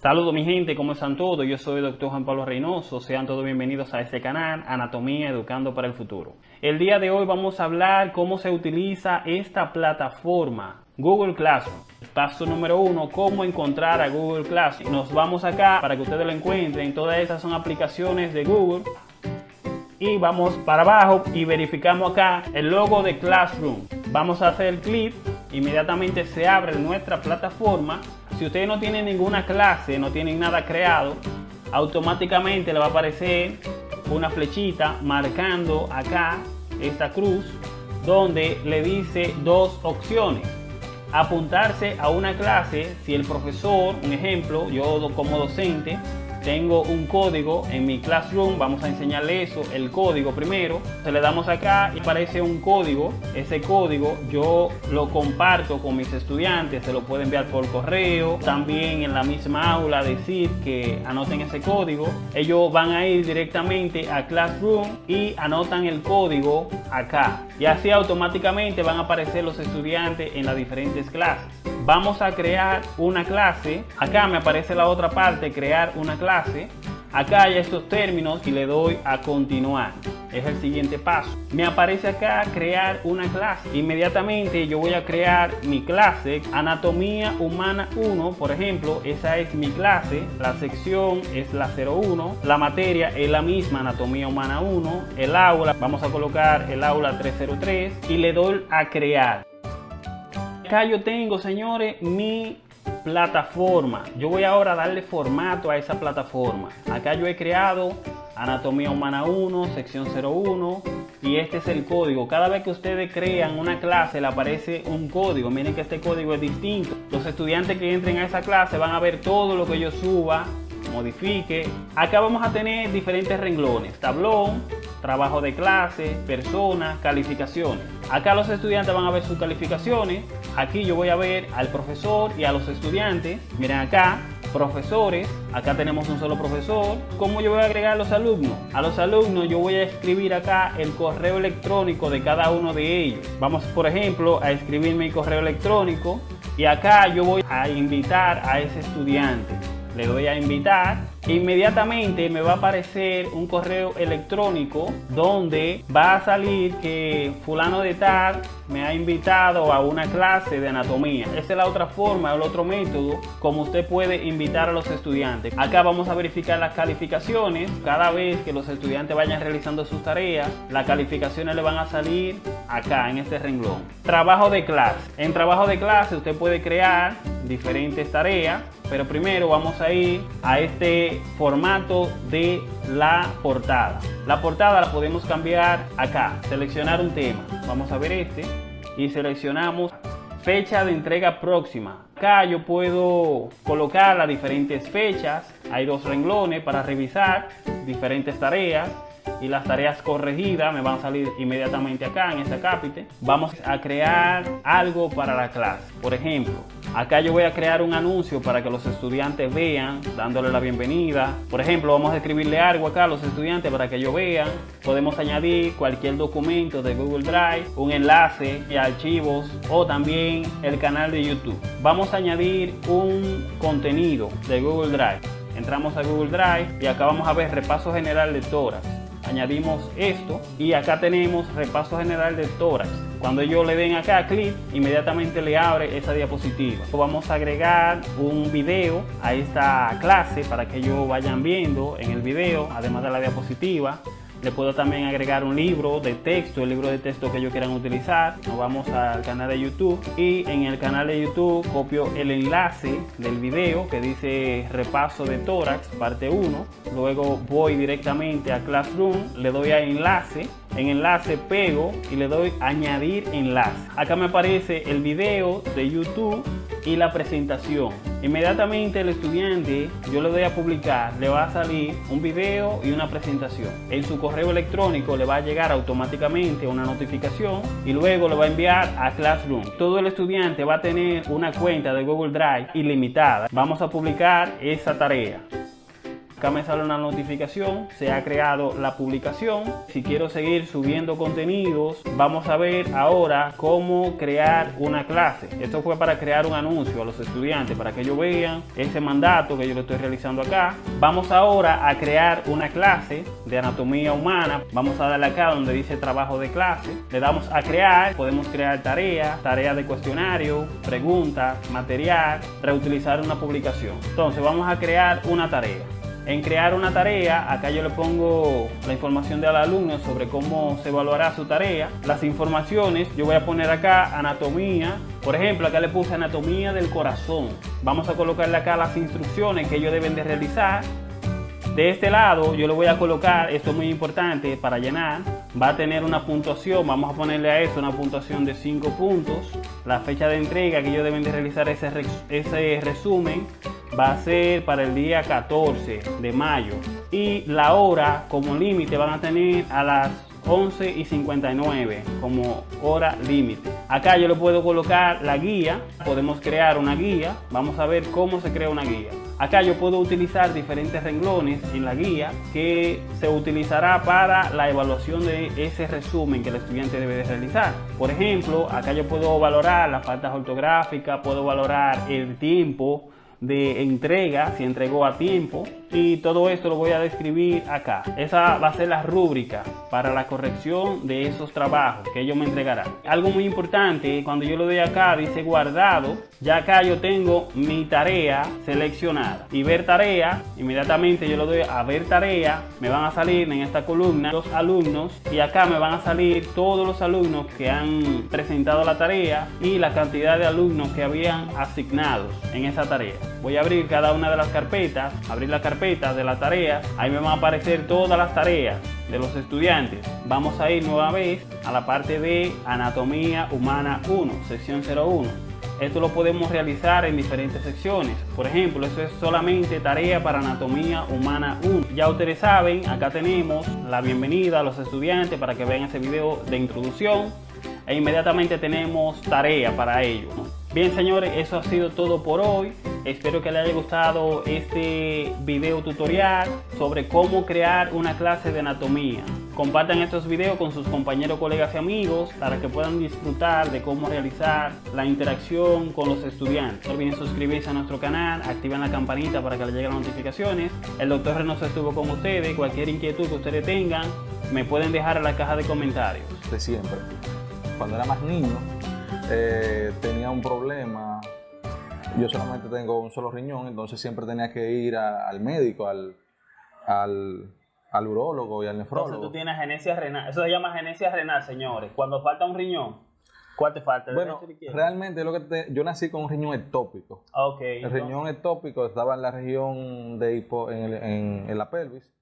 Saludos mi gente, ¿cómo están todos? Yo soy el doctor Juan Pablo Reynoso, sean todos bienvenidos a este canal Anatomía Educando para el Futuro. El día de hoy vamos a hablar cómo se utiliza esta plataforma Google Classroom. Paso número uno, cómo encontrar a Google Classroom. Nos vamos acá para que ustedes lo encuentren. Todas estas son aplicaciones de Google. Y vamos para abajo y verificamos acá el logo de Classroom. Vamos a hacer clic, inmediatamente se abre nuestra plataforma si ustedes no tienen ninguna clase, no tienen nada creado, automáticamente le va a aparecer una flechita marcando acá esta cruz donde le dice dos opciones. Apuntarse a una clase si el profesor, un ejemplo, yo como docente, tengo un código en mi classroom, vamos a enseñarle eso, el código primero, se le damos acá y aparece un código, ese código yo lo comparto con mis estudiantes, se lo puedo enviar por correo, también en la misma aula decir que anoten ese código, ellos van a ir directamente a Classroom y anotan el código acá. Y así automáticamente van a aparecer los estudiantes en las diferentes clases vamos a crear una clase. Acá me aparece la otra parte, crear una clase. Acá hay estos términos y le doy a continuar. Es el siguiente paso. Me aparece acá crear una clase. Inmediatamente yo voy a crear mi clase. Anatomía humana 1, por ejemplo. Esa es mi clase. La sección es la 01. La materia es la misma, anatomía humana 1. El aula, vamos a colocar el aula 303 y le doy a crear acá yo tengo, señores, mi plataforma. Yo voy ahora a darle formato a esa plataforma. Acá yo he creado Anatomía Humana 1, sección 01 y este es el código. Cada vez que ustedes crean una clase le aparece un código. Miren que este código es distinto. Los estudiantes que entren a esa clase van a ver todo lo que yo suba, modifique. Acá vamos a tener diferentes renglones. Tablón, trabajo de clase, personas, calificaciones. Acá los estudiantes van a ver sus calificaciones. Aquí yo voy a ver al profesor y a los estudiantes. Miren acá, profesores. Acá tenemos un solo profesor. ¿Cómo yo voy a agregar los alumnos? A los alumnos yo voy a escribir acá el correo electrónico de cada uno de ellos. Vamos, por ejemplo, a escribir mi correo electrónico. Y acá yo voy a invitar a ese estudiante le doy a invitar, inmediatamente me va a aparecer un correo electrónico donde va a salir que fulano de tal me ha invitado a una clase de anatomía. Esa es la otra forma, el otro método como usted puede invitar a los estudiantes. Acá vamos a verificar las calificaciones. Cada vez que los estudiantes vayan realizando sus tareas, las calificaciones le van a salir acá en este renglón. Trabajo de clase. En trabajo de clase usted puede crear diferentes tareas pero primero vamos a ir a este formato de la portada. La portada la podemos cambiar acá, seleccionar un tema. Vamos a ver este y seleccionamos fecha de entrega próxima. Acá yo puedo colocar las diferentes fechas. Hay dos renglones para revisar diferentes tareas y las tareas corregidas me van a salir inmediatamente acá en este cápite. Vamos a crear algo para la clase. Por ejemplo, acá yo voy a crear un anuncio para que los estudiantes vean, dándole la bienvenida. Por ejemplo, vamos a escribirle algo acá a los estudiantes para que ellos vean. Podemos añadir cualquier documento de Google Drive, un enlace y archivos o también el canal de YouTube. Vamos a añadir un contenido de Google Drive. Entramos a Google Drive y acá vamos a ver repaso general de tórax añadimos esto y acá tenemos repaso general de tórax. Cuando ellos le den acá clic, inmediatamente le abre esa diapositiva. Vamos a agregar un video a esta clase para que ellos vayan viendo en el video, además de la diapositiva. Le puedo también agregar un libro de texto, el libro de texto que ellos quieran utilizar. Nos vamos al canal de YouTube y en el canal de YouTube copio el enlace del video que dice repaso de tórax parte 1. Luego voy directamente a Classroom, le doy a enlace en enlace pego y le doy añadir enlace. Acá me aparece el video de YouTube y la presentación. Inmediatamente el estudiante, yo le doy a publicar, le va a salir un video y una presentación. En su correo electrónico le va a llegar automáticamente una notificación y luego le va a enviar a Classroom. Todo el estudiante va a tener una cuenta de Google Drive ilimitada. Vamos a publicar esa tarea. Acá me sale una notificación, se ha creado la publicación. Si quiero seguir subiendo contenidos, vamos a ver ahora cómo crear una clase. Esto fue para crear un anuncio a los estudiantes, para que ellos vean ese mandato que yo le estoy realizando acá. Vamos ahora a crear una clase de anatomía humana. Vamos a darle acá donde dice trabajo de clase. Le damos a crear, podemos crear tareas, tareas de cuestionario, preguntas, material, reutilizar una publicación. Entonces vamos a crear una tarea. En crear una tarea, acá yo le pongo la información del alumno sobre cómo se evaluará su tarea. Las informaciones, yo voy a poner acá anatomía. Por ejemplo, acá le puse anatomía del corazón. Vamos a colocarle acá las instrucciones que ellos deben de realizar. De este lado yo le voy a colocar, esto es muy importante para llenar, va a tener una puntuación, vamos a ponerle a eso una puntuación de 5 puntos. La fecha de entrega que ellos deben de realizar ese, ese resumen va a ser para el día 14 de mayo. Y la hora como límite van a tener a las 11 y 59 como hora límite. Acá yo le puedo colocar la guía, podemos crear una guía, vamos a ver cómo se crea una guía. Acá yo puedo utilizar diferentes renglones en la guía que se utilizará para la evaluación de ese resumen que el estudiante debe de realizar. Por ejemplo, acá yo puedo valorar las faltas ortográficas, puedo valorar el tiempo, de entrega, si entregó a tiempo y todo esto lo voy a describir acá. Esa va a ser la rúbrica para la corrección de esos trabajos que ellos me entregarán. Algo muy importante, cuando yo lo doy acá dice guardado, ya acá yo tengo mi tarea seleccionada y ver tarea, inmediatamente yo lo doy a ver tarea, me van a salir en esta columna los alumnos y acá me van a salir todos los alumnos que han presentado la tarea y la cantidad de alumnos que habían asignado en esa tarea. Voy a abrir cada una de las carpetas, abrir la carpeta de la tarea, ahí me van a aparecer todas las tareas de los estudiantes. Vamos a ir nueva vez a la parte de Anatomía Humana 1, sección 01. Esto lo podemos realizar en diferentes secciones. Por ejemplo, eso es solamente tarea para Anatomía Humana 1. Ya ustedes saben, acá tenemos la bienvenida a los estudiantes para que vean ese video de introducción. E inmediatamente tenemos tarea para ellos. Bien señores, eso ha sido todo por hoy. Espero que les haya gustado este video tutorial sobre cómo crear una clase de anatomía. Compartan estos videos con sus compañeros, colegas y amigos para que puedan disfrutar de cómo realizar la interacción con los estudiantes. No olviden suscribirse a nuestro canal, activen la campanita para que les lleguen las notificaciones. El doctor Reynoso estuvo con ustedes. Cualquier inquietud que ustedes tengan, me pueden dejar en la caja de comentarios. De siempre. Cuando era más niño, eh, tenía un problema yo solamente tengo un solo riñón, entonces siempre tenía que ir al médico, al, al, al, urólogo y al nefrólogo. Entonces tú tienes genesia renal, eso se llama genesia renal, señores. Cuando falta un riñón, ¿cuál te falta? bueno, realmente lo que yo nací con un riñón ectópico. Okay, el riñón ectópico estaba en la región de hipo, en, en, en la pelvis